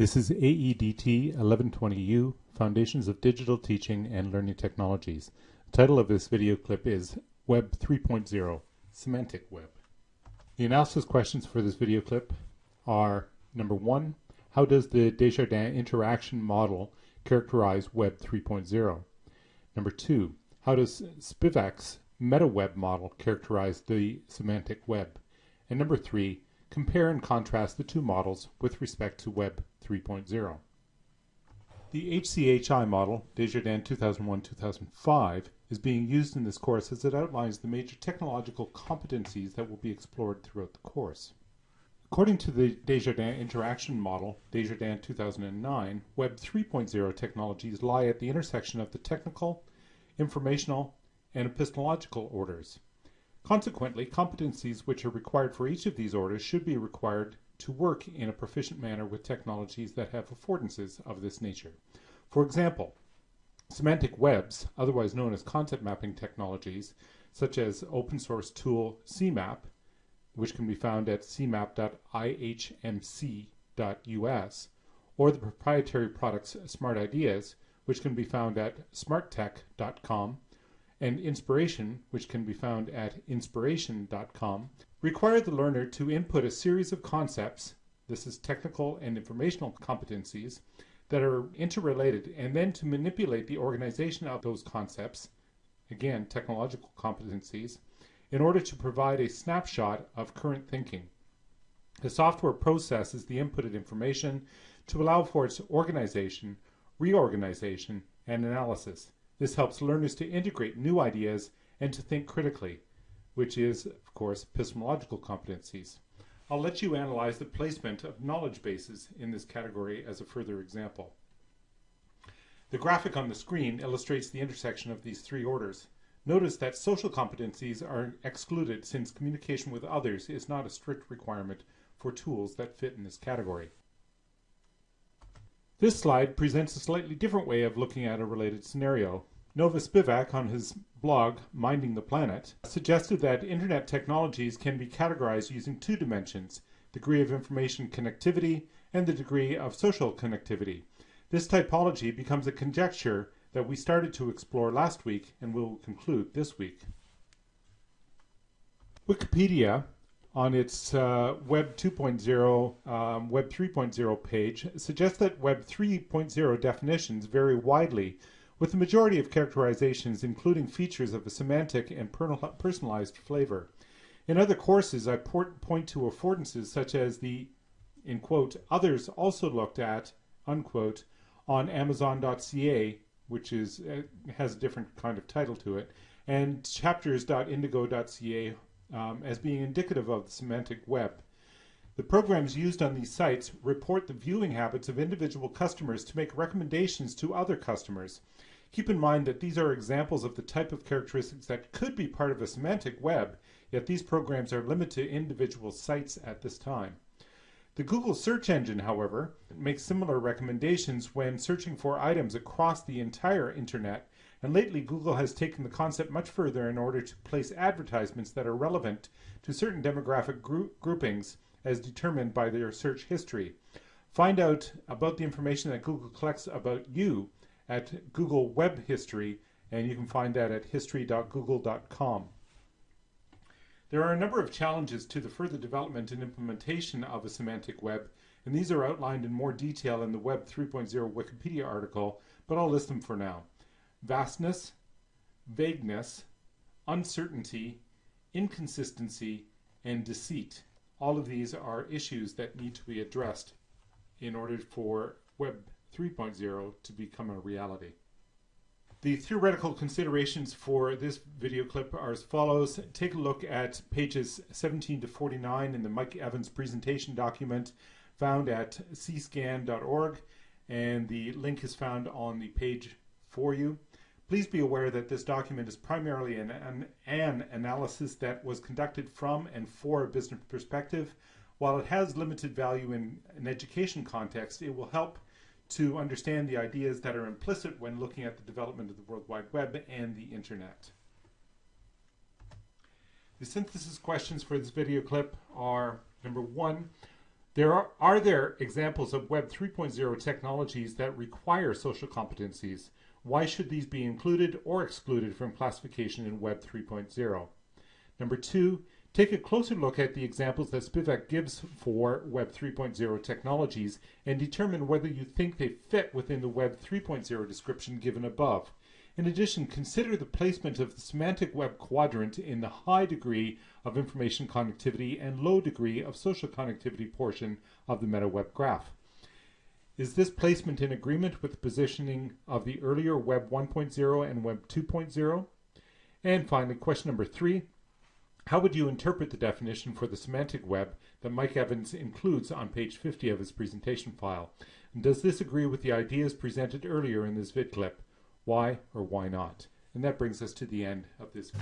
This is AEDT 1120U, Foundations of Digital Teaching and Learning Technologies. The title of this video clip is Web 3.0, Semantic Web. The analysis questions for this video clip are number one, how does the Desjardins interaction model characterize Web 3.0? Number two, how does Spivack's MetaWeb model characterize the semantic web? And number three, compare and contrast the two models with respect to Web 3.0. The HCHI model, Desjardins 2001-2005, is being used in this course as it outlines the major technological competencies that will be explored throughout the course. According to the Desjardins interaction model, Desjardins 2009, Web 3.0 technologies lie at the intersection of the technical, informational, and epistemological orders. Consequently, competencies which are required for each of these orders should be required to work in a proficient manner with technologies that have affordances of this nature. For example, semantic webs, otherwise known as concept mapping technologies, such as open source tool CMAP, which can be found at cmap.ihmc.us, or the proprietary products Smart Ideas, which can be found at smarttech.com, and Inspiration, which can be found at inspiration.com, require the learner to input a series of concepts, this is technical and informational competencies, that are interrelated, and then to manipulate the organization of those concepts, again, technological competencies, in order to provide a snapshot of current thinking. The software processes the inputted information to allow for its organization, reorganization, and analysis. This helps learners to integrate new ideas and to think critically, which is, of course, epistemological competencies. I'll let you analyze the placement of knowledge bases in this category as a further example. The graphic on the screen illustrates the intersection of these three orders. Notice that social competencies are excluded since communication with others is not a strict requirement for tools that fit in this category. This slide presents a slightly different way of looking at a related scenario. Nova Spivack, on his blog, Minding the Planet, suggested that internet technologies can be categorized using two dimensions, degree of information connectivity and the degree of social connectivity. This typology becomes a conjecture that we started to explore last week and will conclude this week. Wikipedia on its uh, Web 2.0, um, Web 3.0 page suggests that Web 3.0 definitions vary widely, with the majority of characterizations including features of a semantic and personalized flavor. In other courses, I point to affordances such as the, in quote, others also looked at, unquote, on Amazon.ca, which is uh, has a different kind of title to it, and chapters.indigo.ca um, as being indicative of the semantic web. The programs used on these sites report the viewing habits of individual customers to make recommendations to other customers. Keep in mind that these are examples of the type of characteristics that could be part of a semantic web, yet these programs are limited to individual sites at this time. The Google search engine, however, makes similar recommendations when searching for items across the entire internet and lately, Google has taken the concept much further in order to place advertisements that are relevant to certain demographic group groupings as determined by their search history. Find out about the information that Google collects about you at Google Web History, and you can find that at history.google.com. There are a number of challenges to the further development and implementation of a semantic web, and these are outlined in more detail in the Web 3.0 Wikipedia article, but I'll list them for now vastness, vagueness, uncertainty, inconsistency, and deceit. All of these are issues that need to be addressed in order for Web 3.0 to become a reality. The theoretical considerations for this video clip are as follows. Take a look at pages 17 to 49 in the Mike Evans presentation document found at cscan.org and the link is found on the page for you. Please be aware that this document is primarily an, an, an, analysis that was conducted from and for a business perspective. While it has limited value in an education context, it will help to understand the ideas that are implicit when looking at the development of the World Wide Web and the Internet. The synthesis questions for this video clip are number one, There are, are there examples of Web 3.0 technologies that require social competencies? Why should these be included or excluded from classification in Web 3.0? Number two, take a closer look at the examples that Spivack gives for Web 3.0 technologies and determine whether you think they fit within the Web 3.0 description given above. In addition, consider the placement of the semantic web quadrant in the high degree of information connectivity and low degree of social connectivity portion of the MetaWeb graph. Is this placement in agreement with the positioning of the earlier Web 1.0 and Web 2.0? And finally, question number three, how would you interpret the definition for the semantic web that Mike Evans includes on page 50 of his presentation file? And does this agree with the ideas presented earlier in this vid clip? Why or why not? And that brings us to the end of this.